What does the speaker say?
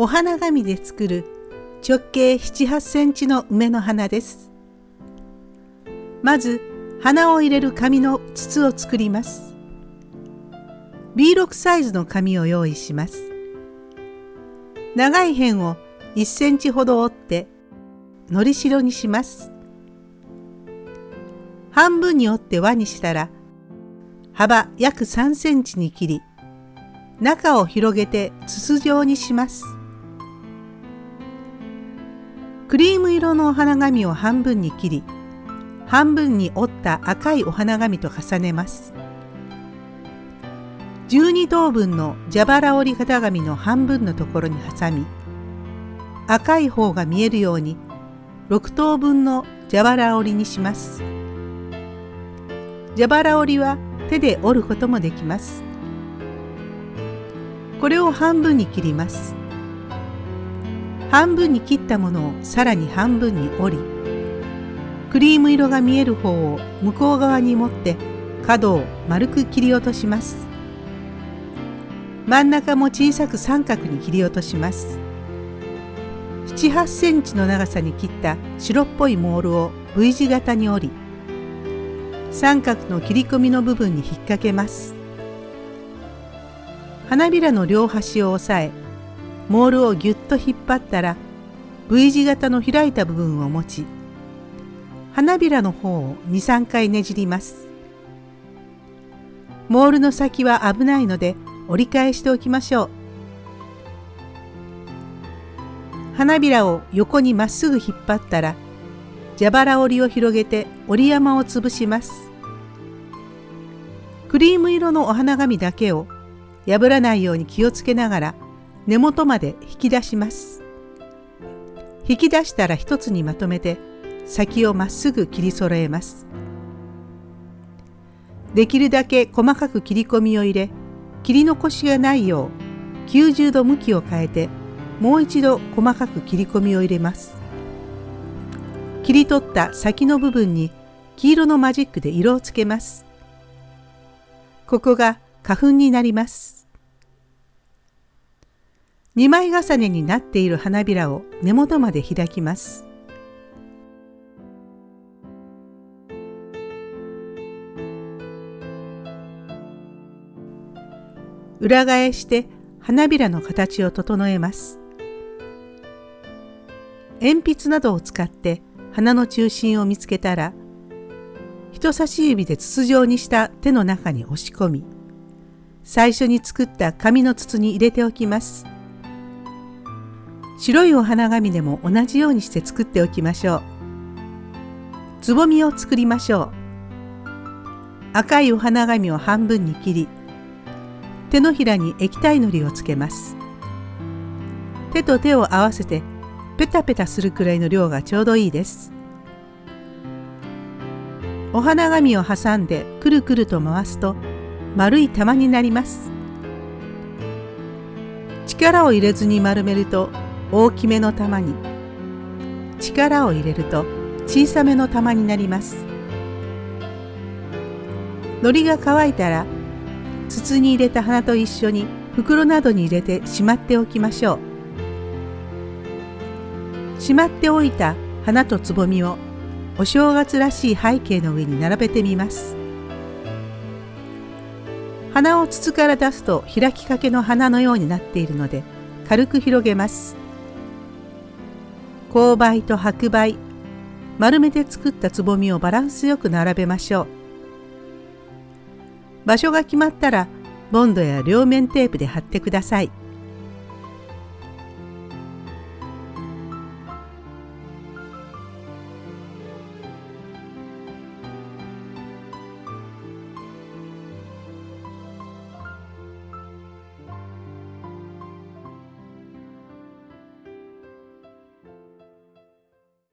お花紙で作る直径7、8センチの梅の花です。まず花を入れる紙の筒を作ります。B6 サイズの紙を用意します。長い辺を1センチほど折ってのりしろにします。半分に折って輪にしたら幅約3センチに切り中を広げて筒状にします。クリーム色のお花紙を半分に切り半分に折った赤いお花紙と重ねます。12等分の蛇腹折り型紙の半分のところに挟み赤い方が見えるように6等分の蛇腹折りにします。蛇腹折りは手で折ることもできます。これを半分に切ります。半分に切ったものをさらに半分に折りクリーム色が見える方を向こう側に持って角を丸く切り落とします。真ん中も小さく三角に切り落とします。7、8センチの長さに切った白っぽいモールを V 字型に折り三角の切り込みの部分に引っ掛けます。花びらの両端を押さえモールをぎゅっと引っ張ったら V 字型の開いた部分を持ち花びらの方を23回ねじります。モールの先は危ないので折り返しておきましょう。花びらを横にまっすぐ引っ張ったら蛇腹折りを広げて折り山を潰します。クリーム色のお花紙だけを破らないように気をつけながら根元まで引き出します。引き出したら一つにまとめて先をまっすぐ切り揃えます。できるだけ細かく切り込みを入れ切り残しがないよう90度向きを変えてもう一度細かく切り込みを入れます。切り取った先の部分に黄色のマジックで色をつけます。ここが花粉になります。2枚重ねになっている花びらを根元まで開きます。裏返して花びらの形を整えます。鉛筆などを使って花の中心を見つけたら人差し指で筒状にした手の中に押し込み最初に作った紙の筒に入れておきます。白いお花紙でも同じようにして作っておきましょう。つぼみを作りましょう。赤いお花紙を半分に切り、手のひらに液体のりをつけます。手と手を合わせてペタペタするくらいの量がちょうどいいです。お花紙を挟んでくるくると回すと丸い玉になります。力を入れずに丸めると大きめの玉に。力を入れると小さめの玉になります。海苔が乾いたら筒に入れた花と一緒に袋などに入れてしまっておきましょう。しまっておいた花とつぼみをお正月らしい背景の上に並べてみます。花を筒から出すと開きかけの花のようになっているので軽く広げます。勾配と白梅丸めて作ったつぼみをバランスよく並べましょう場所が決まったらボンドや両面テープで貼ってください。